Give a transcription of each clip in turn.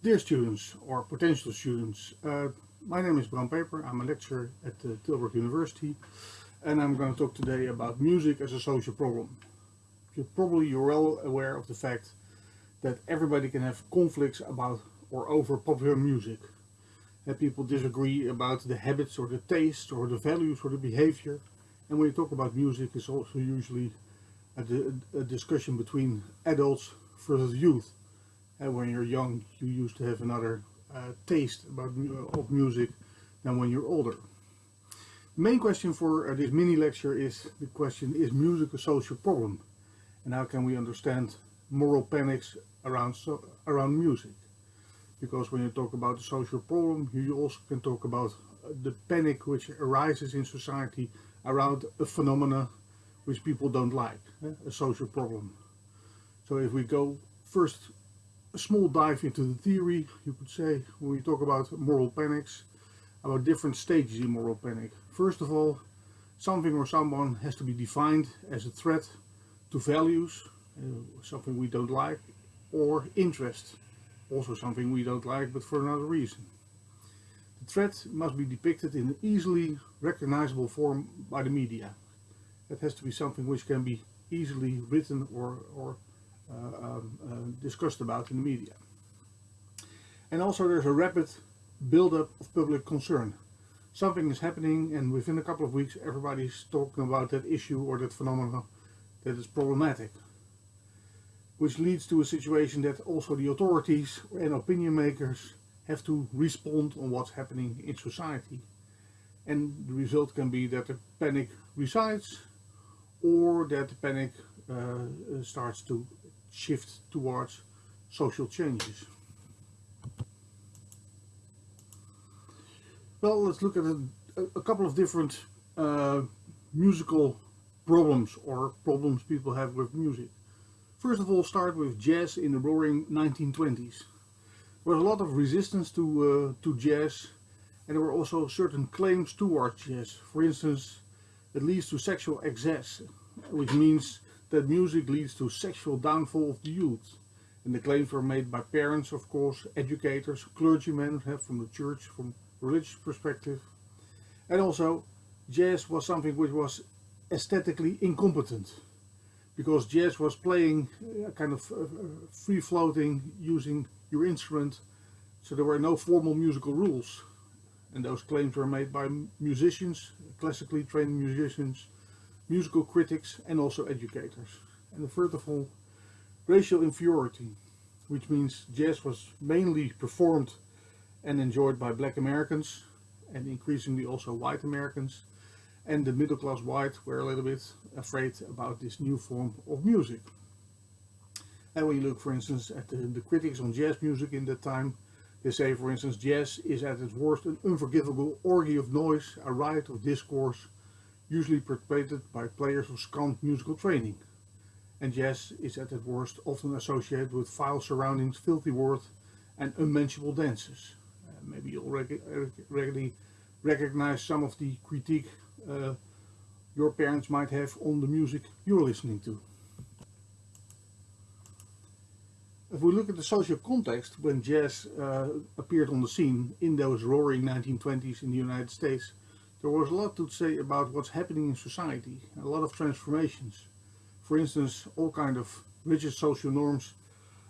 Dear students or potential students, uh, my name is Bram Peper. I'm a lecturer at uh, Tilburg University and I'm going to talk today about music as a social problem. You're probably you're well aware of the fact that everybody can have conflicts about or over popular music. That people disagree about the habits or the taste or the values or the behavior. And when you talk about music, it's also usually a, a discussion between adults versus youth. And when you're young, you used to have another uh, taste about of music than when you're older. The main question for uh, this mini lecture is the question, is music a social problem? And how can we understand moral panics around, so, around music? Because when you talk about a social problem, you also can talk about uh, the panic which arises in society around a phenomena which people don't like, eh? a social problem. So if we go first a small dive into the theory, you could say, when we talk about moral panics, about different stages in moral panic. First of all, something or someone has to be defined as a threat to values, uh, something we don't like, or interest, also something we don't like but for another reason. The threat must be depicted in an easily recognizable form by the media. It has to be something which can be easily written or, or Uh, um, um, discussed about in the media. And also there's a rapid build-up of public concern. Something is happening and within a couple of weeks everybody's talking about that issue or that phenomenon that is problematic. Which leads to a situation that also the authorities and opinion makers have to respond on what's happening in society. And the result can be that the panic resides or that the panic uh, starts to shift towards social changes. Well, let's look at a, a couple of different uh, musical problems or problems people have with music. First of all, start with jazz in the roaring 1920s. There was a lot of resistance to, uh, to jazz and there were also certain claims towards jazz. For instance, it leads to sexual excess, which means that music leads to sexual downfall of the youth. And the claims were made by parents, of course, educators, clergymen from the church, from religious perspective. And also, jazz was something which was aesthetically incompetent. Because jazz was playing a kind of uh, free-floating, using your instrument. So there were no formal musical rules. And those claims were made by musicians, classically trained musicians, musical critics and also educators. And the third of all, racial inferiority, which means jazz was mainly performed and enjoyed by black Americans and increasingly also white Americans and the middle class white were a little bit afraid about this new form of music. And when you look for instance at the, the critics on jazz music in that time, they say for instance jazz is at its worst an unforgivable orgy of noise, a riot of discourse, usually perpetrated by players of scant musical training. And jazz is at its worst often associated with foul surroundings, filthy words and unmentionable dances. Uh, maybe you already, already recognize some of the critique uh, your parents might have on the music you're listening to. If we look at the social context when jazz uh, appeared on the scene in those roaring 1920s in the United States, there was a lot to say about what's happening in society, a lot of transformations. For instance, all kind of rigid social norms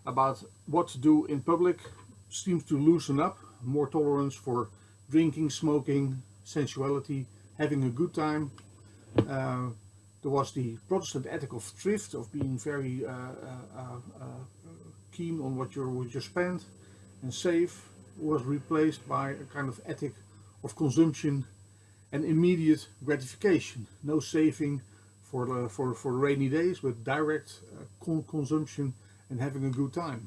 about what to do in public seems to loosen up, more tolerance for drinking, smoking, sensuality, having a good time. Uh, there was the Protestant ethic of thrift, of being very uh, uh, uh keen on what you what you spend and save, was replaced by a kind of ethic of consumption and immediate gratification. No saving for the, for, for rainy days, but direct uh, con consumption and having a good time.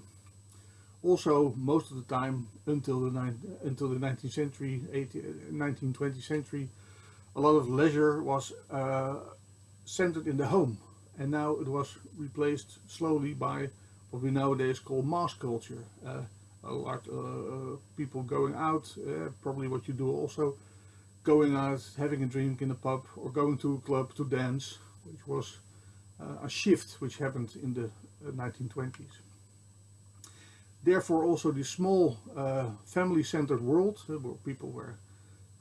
Also, most of the time, until the, until the 19th century, 18, 19th, 20th century, a lot of leisure was uh, centered in the home. And now it was replaced slowly by what we nowadays call mass culture. Uh, a lot of uh, people going out, uh, probably what you do also, going out, having a drink in a pub or going to a club to dance, which was uh, a shift which happened in the 1920s. Uh, Therefore also the small uh, family-centered world uh, where people were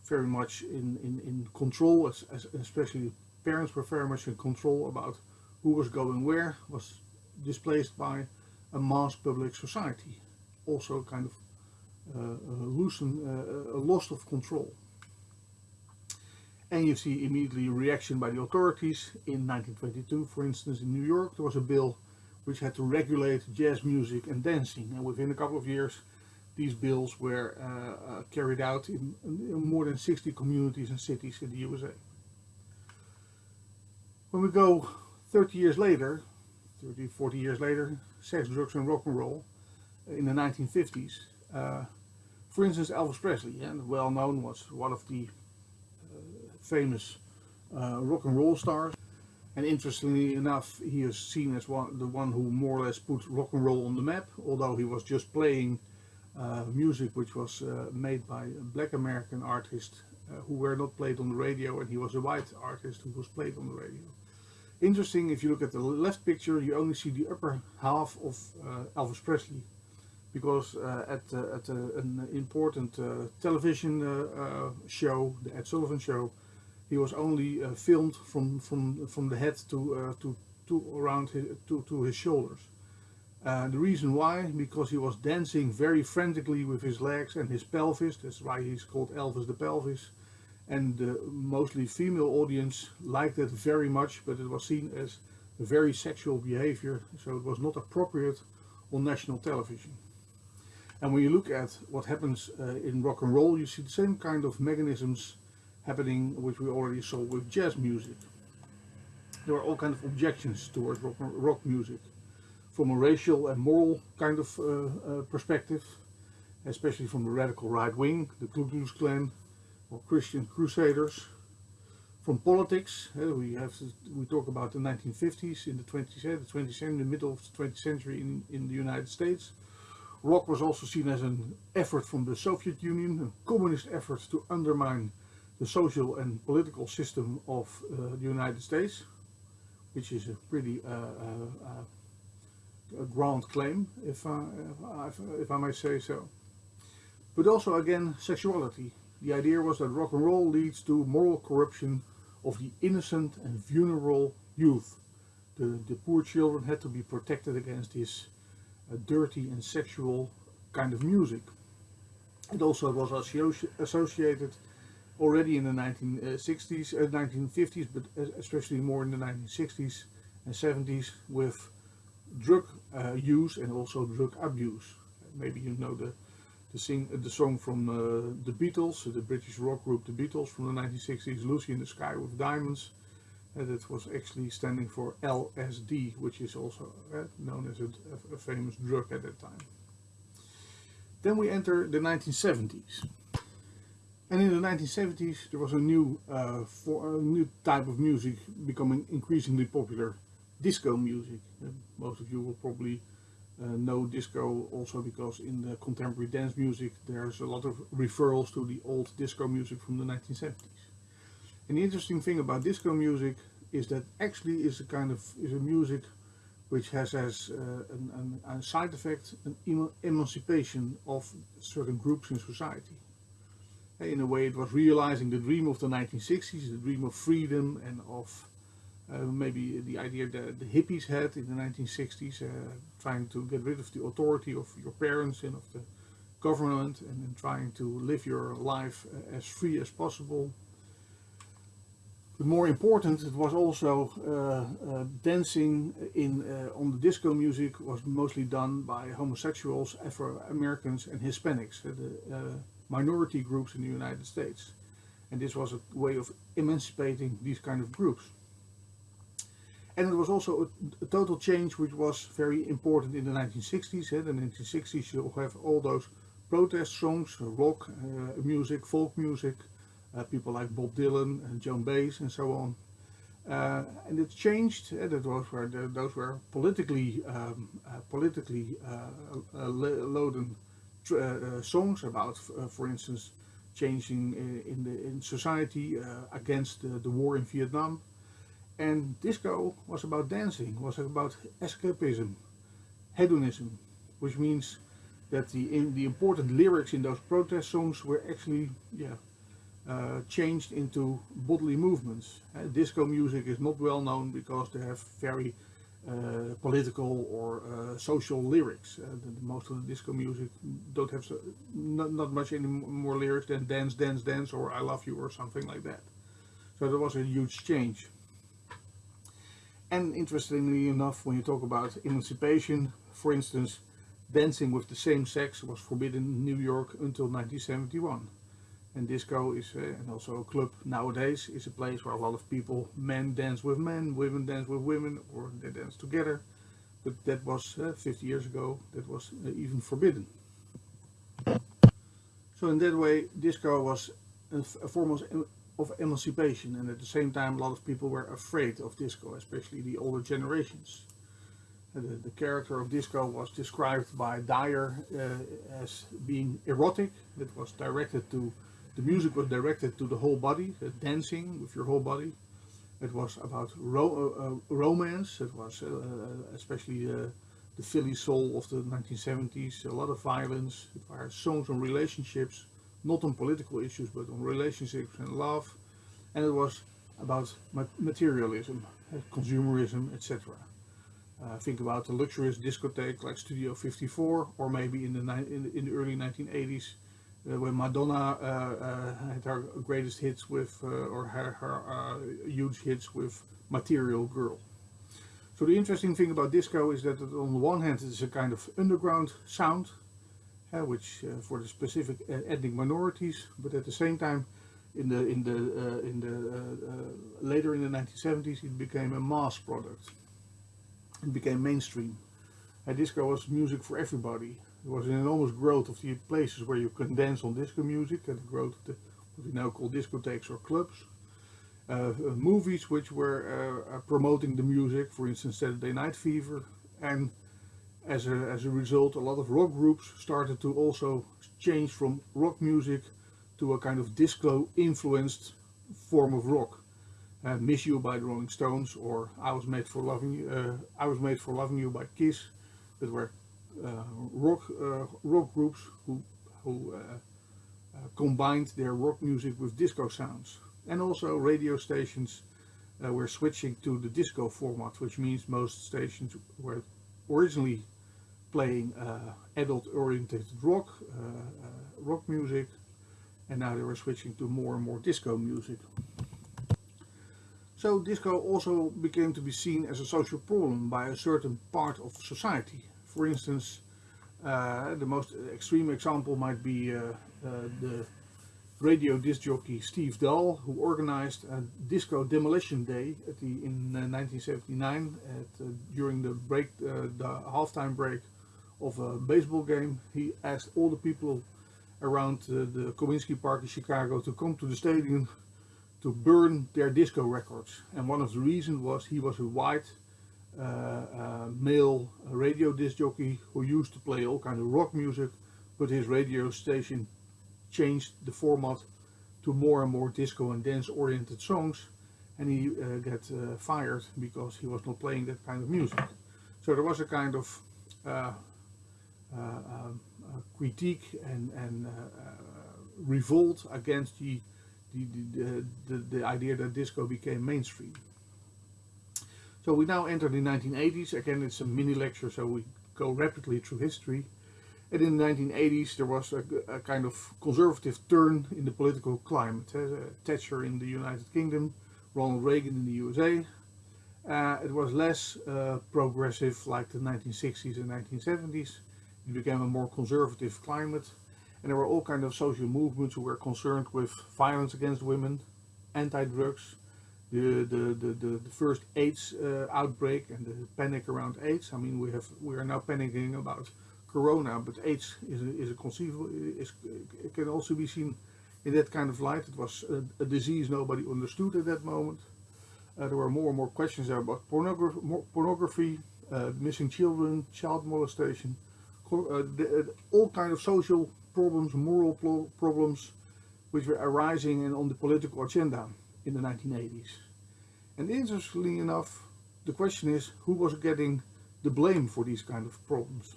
very much in, in, in control, as, as especially parents were very much in control about who was going where, was displaced by a mass public society. Also kind of uh, uh, loosen, uh, a loss of control. And you see immediately a reaction by the authorities. In 1922, for instance, in New York, there was a bill which had to regulate jazz music and dancing. And within a couple of years, these bills were uh, uh, carried out in, in, more than 60 communities and cities in the USA. When we go 30 years later, 30, 40 years later, sex, drugs and rock and roll uh, in the 1950s. Uh, for instance, Elvis Presley, well known, was one of the famous uh, rock and roll stars. And interestingly enough, he is seen as one, the one who more or less put rock and roll on the map, although he was just playing uh, music which was uh, made by black American artists uh, who were not played on the radio, and he was a white artist who was played on the radio. Interesting, if you look at the left picture, you only see the upper half of uh, Elvis Presley, because uh, at, uh, at an important television show, the Ed Sullivan Show, he was only uh, filmed from from from the head to uh, to to around his, to to his shoulders. Uh, the reason why, because he was dancing very frantically with his legs and his pelvis. That's why he's called Elvis the Pelvis. And the mostly female audience liked it very much, but it was seen as very sexual behavior, so it was not appropriate on national television. And when you look at what happens uh, in rock and roll, you see the same kind of mechanisms happening which we already saw with jazz music. There are all kinds of objections towards rock, rock music from a racial and moral kind of uh, uh, perspective, especially from the radical right wing, the Ku Klux Klan or Christian Crusaders. From politics, uh, we have to, we talk about the 1950s in the 20th, the 20th century, the middle of the 20th century in, in the United States. Rock was also seen as an effort from the Soviet Union, a communist effort to undermine the social and political system of uh, the United States, which is a pretty uh, uh, a grand claim, if I, if, if I may say so. But also again, sexuality. The idea was that rock and roll leads to moral corruption of the innocent and vulnerable youth. The, the poor children had to be protected against this uh, dirty and sexual kind of music. It also was associated already in the 1960s, uh, 1950s, but especially more in the 1960s and 70s with drug uh, use and also drug abuse. Maybe you know the the, sing, uh, the song from uh, the Beatles, the British rock group The Beatles from the 1960s, Lucy in the Sky with Diamonds. And that was actually standing for LSD, which is also uh, known as a, a famous drug at that time. Then we enter the 1970s. And in the 1970s there was a new, uh, for, a new type of music becoming increasingly popular, disco music. Uh, most of you will probably uh, know disco also because in the contemporary dance music there's a lot of referrals to the old disco music from the 1970s. And the interesting thing about disco music is that actually is a kind of is a music which has as uh, a side effect an emancipation of certain groups in society in a way it was realizing the dream of the 1960s, the dream of freedom and of uh, maybe the idea that the hippies had in the 1960s, uh, trying to get rid of the authority of your parents and of the government and, trying to live your life uh, as free as possible. But more important, it was also uh, uh, dancing in uh, on the disco music was mostly done by homosexuals, Afro-Americans and Hispanics. The, minority groups in the United States. And this was a way of emancipating these kind of groups. And it was also a, a total change which was very important in the 1960s. In the 1960s you have all those protest songs, rock uh, music, folk music, uh, people like Bob Dylan and Joan Baez and so on. Uh, and it changed. Uh, that those were the, those were politically um, uh, politically uh, uh, loaded uh, uh, songs about, uh, for instance, changing in the in society against the, war in Vietnam. And disco was about dancing, was about escapism, hedonism, which means that the the important lyrics in those protest songs were actually yeah uh, changed into bodily movements. Uh, disco music is not well known because they have very uh, political or uh, social lyrics. Uh, the, most of the disco music don't have so, not, not much any more lyrics than dance, dance, dance or I love you or something like that. So there was a huge change. And interestingly enough, when you talk about emancipation, for instance, dancing with the same sex was forbidden in New York until 1971. And disco is, uh, and also a club nowadays, is a place where a lot of people, men dance with men, women dance with women, or they dance together. But that was uh, 50 years ago, that was uh, even forbidden. So in that way, disco was a, a form of, of emancipation, and at the same time, a lot of people were afraid of disco, especially the older generations. The, the, character of disco was described by Dyer uh, as being erotic. It was directed to the music was directed to the whole body, uh, dancing with your whole body. It was about ro uh, uh romance. It was uh, uh, especially the Philly soul of the 1970s. A lot of violence. It were songs on relationships, not on political issues, but on relationships and love. And it was about materialism, consumerism, etc. Uh, think about the luxurious discotheque like Studio 54 or maybe in the, in the, early 1980s uh, when Madonna uh, uh, had her greatest hits with, or her, her huge hits with Material Girl. So the interesting thing about disco is that on the one hand it's a kind of underground sound, uh, which uh, for the specific uh, ethnic minorities, but at the same time, in the in the in the later in the 1970s, it became a mass product. It became mainstream. And disco was music for everybody. There was an enormous growth of the places where you can dance on disco music and the growth of the, what we now call discotheques or clubs. Uh, uh, movies which were uh, uh, promoting the music, for instance Saturday Night Fever, and as a, as a result a lot of rock groups started to also change from rock music to a kind of disco influenced form of rock. Uh, Miss You by the Rolling Stones or I Was Made for Loving You, uh, I Was Made for Loving You by Kiss that were Uh, rock uh, rock groups who who uh, uh, combined their rock music with disco sounds, and also radio stations uh, were switching to the disco format, which means most stations were originally playing adult-oriented rock rock music, and now they were switching to more and more disco music. So disco also became to be seen as a social problem by a certain part of society. For instance, uh, the most extreme example might be uh, uh, the radio disc jockey Steve Dahl, who organized a disco demolition day the, in 1979 at, during the break, the halftime break of a baseball game. He asked all the people around uh, the Comiskey Park in Chicago to come to the stadium to burn their disco records. And one of the reasons was he was a white uh, uh, male radio disc jockey who used to play all kind of rock music, but his radio station changed the format to more and more disco and dance oriented songs and he uh, got uh, fired because he was not playing that kind of music. So there was a kind of uh, uh, um, critique and, and revolt against the the, the, the, the idea that disco became mainstream. So we now enter the 1980s. Again, it's a mini lecture, so we go rapidly through history. And in the 1980s, there was a, a kind of conservative turn in the political climate. Uh, Thatcher in the United Kingdom, Ronald Reagan in the USA. Uh, it was less uh, progressive like the 1960s and 1970s. It became a more conservative climate. And there were all kinds of social movements who were concerned with violence against women, anti-drugs, the, the, the, the, the first AIDS uh, outbreak and the panic around AIDS. I mean, we have we are now panicking about Corona, but AIDS is a, is a conceivable is it can also be seen in that kind of light. It was a, a disease nobody understood at that moment. Uh, there were more and more questions there about pornography, pornography uh, missing children, child molestation, uh, the, uh, all kind of social problems, moral problems, which were arising and on the political agenda in the 1980s. And interestingly enough, the question is who was getting the blame for these kind of problems?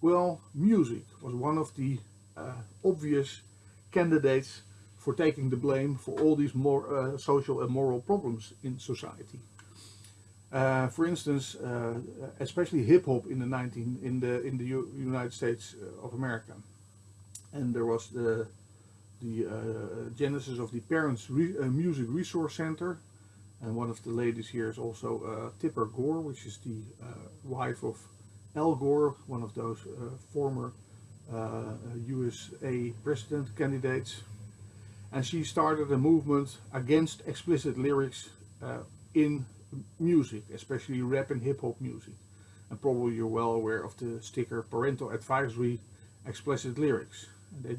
Well, music was one of the uh, obvious candidates for taking the blame for all these more uh, social and moral problems in society. Uh, for instance, uh, especially hip hop in the 19 in the in the U United States of America, and there was the the uh, genesis of the Parents Re uh, Music Resource Center, and one of the ladies here is also uh, Tipper Gore, which is the uh, wife of Al Gore, one of those uh, former USA president candidates, and she started a movement against explicit lyrics in music, especially rap and hip hop music. And probably you're well aware of the sticker parental advisory explicit lyrics. They,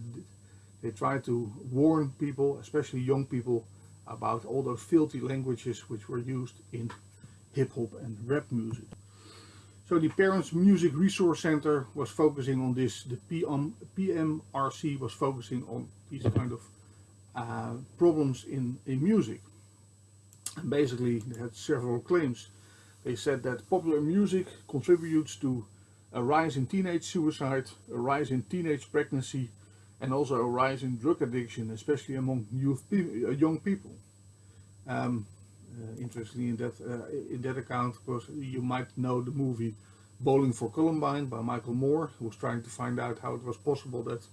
they try to warn people, especially young people, about all those filthy languages which were used in hip hop and rap music. So the Parents Music Resource Center was focusing on this, the PM, PMRC was focusing on these kind of uh, problems in, in music. And basically they had several claims. They said that popular music contributes to a rise in teenage suicide, a rise in teenage pregnancy, and also a rise in drug addiction, especially among youth, uh, young people. Um, uh, interestingly, in that uh, in that account, because you might know the movie Bowling for Columbine by Michael Moore, who was trying to find out how it was possible that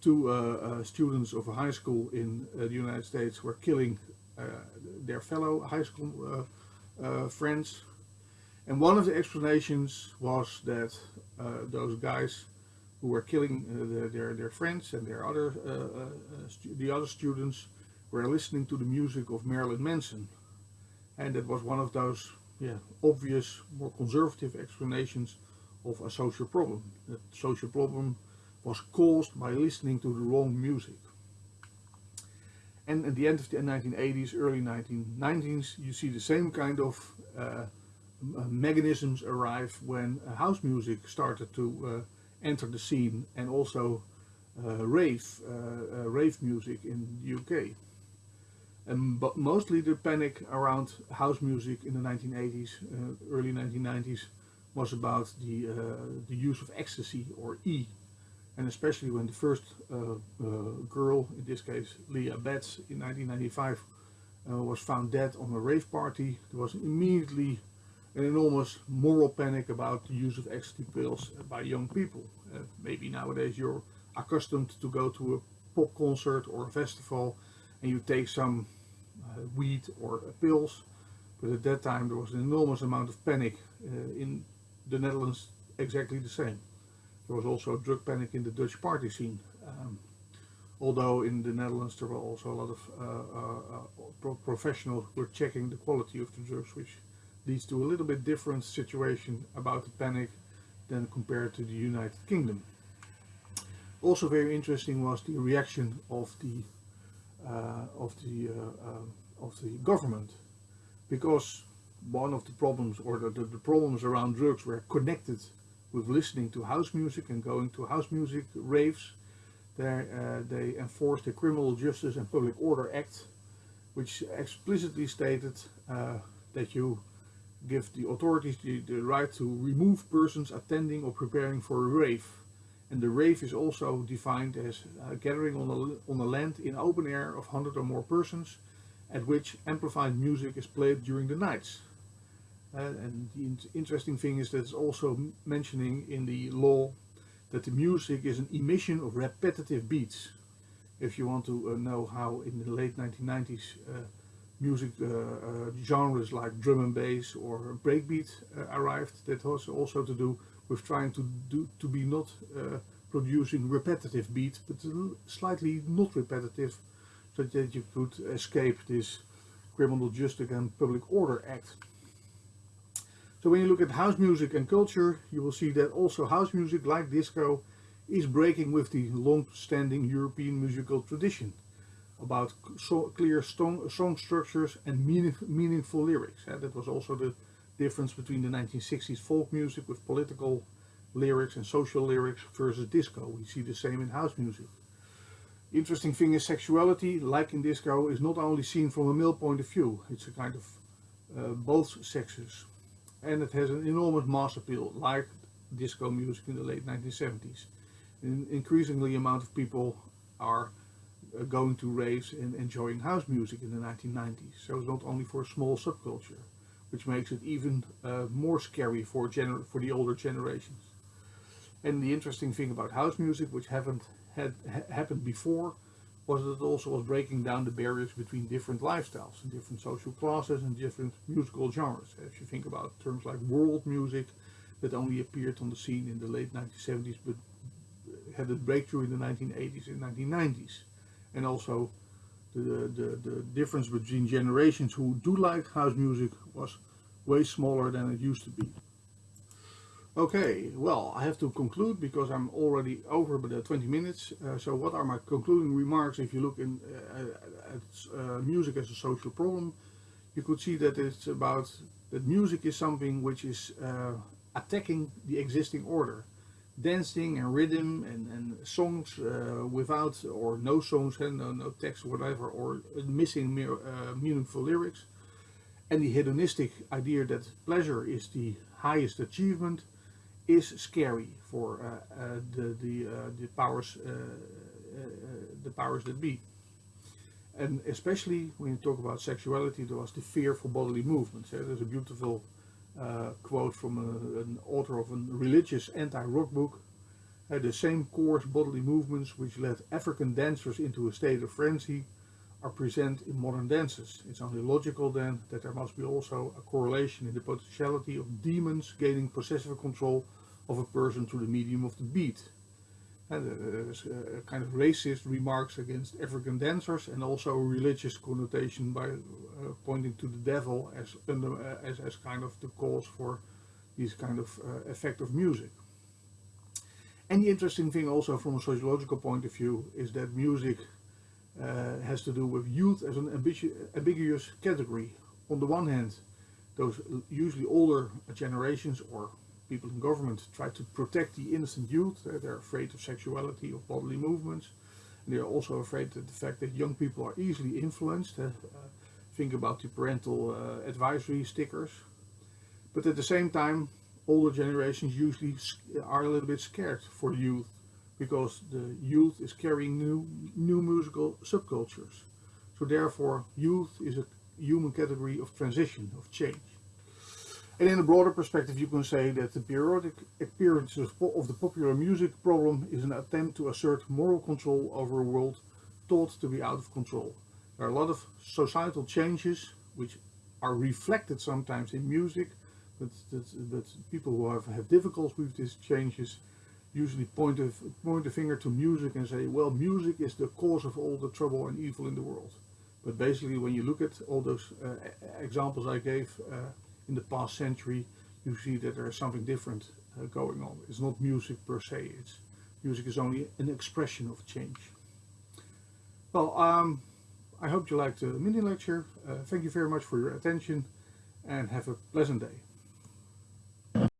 two uh, uh, students of a high school in uh, the United States were killing their fellow high school friends. And one of the explanations was that those guys who were killing the, their, their friends and their other, the other students were listening to the music of Marilyn Manson. And that was one of those yeah, obvious, more conservative explanations of a social problem. That social problem was caused by listening to the wrong music. And at the end of the 1980s, early 1990s, you see the same kind of uh, uh, mechanisms arrive when uh, house music started to uh, enter the scene and also uh, rave, uh, rave music in the UK. And but mostly the panic around house music in the 1980s, early 1990s, was about the, the use of ecstasy or E and especially when the first uh, uh, girl, in this case Leah Betts, in 1995 uh, was found dead on a rave party, there was immediately an enormous moral panic about the use of ecstasy pills by young people. Uh, maybe nowadays you're accustomed to go to a pop concert or a festival and you take some uh, weed or uh, pills, but at that time there was an enormous amount of panic in the Netherlands exactly the same. There was also drug panic in the Dutch party scene. Um, although in the Netherlands there were also a lot of uh, uh, uh, pro professionals who were checking the quality of the drugs, which leads to a little bit different situation about the panic than compared to the United Kingdom. Also very interesting was the reaction of the uh, of the uh, uh, of the government, because one of the problems or the, the, problems around drugs were connected with listening to house music and going to house music raves. There uh, they enforced the Criminal Justice and Public Order Act, which explicitly stated uh, that you give the authorities the, the, right to remove persons attending or preparing for a rave. And the rave is also defined as a gathering on a, on a land in open air of 100 or more persons at which amplified music is played during the nights. Uh, and the interesting thing is that it's also mentioning in the law that the music is an emission of repetitive beats. If you want to uh, know how in the late 1990s uh, music uh, uh, genres like drum and bass or breakbeat uh, arrived, that has also to do with trying to do to be not producing repetitive beats, but slightly not repetitive, so that you could escape this Criminal Justice and Public Order Act. So when you look at house music and culture, you will see that also house music, like disco, is breaking with the long-standing European musical tradition about so clear song, song structures and meaning, meaningful lyrics. That was also the difference between the 1960s folk music with political lyrics and social lyrics versus disco. We see the same in house music. Interesting thing is sexuality, like in disco, is not only seen from a male point of view. It's a kind of uh, both sexes and it has an enormous mass appeal, like disco music in the late 1970s. An increasingly amount of people are going to raves and enjoying house music in the 1990s. So it's not only for a small subculture, which makes it even uh, more scary for, gener for the older generations. And the interesting thing about house music, which haven't had ha happened before, was that it also was breaking down the barriers between different lifestyles and different social classes and different musical genres. If you think about terms like world music, that only appeared on the scene in the late 1970s, but had a breakthrough in the 1980s and 1990s and also the, the, the difference between generations who do like house music was way smaller than it used to be. Okay, well, I have to conclude because I'm already over the 20 minutes. Uh, so what are my concluding remarks if you look in, uh, at uh, music as a social problem? You could see that it's about that music is something which is uh, attacking the existing order dancing and rhythm and, and songs uh, without or no songs and no, no text whatever or missing mere, uh, meaningful lyrics. And the hedonistic idea that pleasure is the highest achievement is scary for uh, uh the the, uh, the powers uh, the powers that be. And especially when you talk about sexuality there was the fear for bodily movements there's a beautiful uh, quote from a, an author of a religious anti-rock book. Uh, the same coarse bodily movements which led African dancers into a state of frenzy are present in modern dances. It's only logical then that there must be also a correlation in the potentiality of demons gaining possessive control of a person through the medium of the beat. There's a kind of racist remarks against African dancers and also religious connotation by uh, pointing to the devil as, under, uh, as, as kind of the cause for this kind of uh, effect of music. And the interesting thing also from a sociological point of view is that music uh, has to do with youth as an ambiguous category. On the one hand, those usually older generations or people in government try to protect the innocent youth. They're afraid of sexuality, of bodily movements. And they're also afraid of the fact that young people are easily influenced. Uh, think about the parental uh, advisory stickers. But at the same time, older generations usually are a little bit scared for youth because the youth is carrying new, new musical subcultures. So therefore, youth is a human category of transition, of change. And in a broader perspective, you can say that the periodic appearances of the popular music problem is an attempt to assert moral control over a world thought to be out of control. There are a lot of societal changes which are reflected sometimes in music, but, but people who have, have difficulties with these changes usually point a, point a finger to music and say, well, music is the cause of all the trouble and evil in the world. But basically, when you look at all those uh, examples I gave, uh, in the past century, you see that there is something different uh, going on. It's not music per se, it's music is only an expression of change. Well, um, I hope you liked the mini lecture. Uh, thank you very much for your attention and have a pleasant day.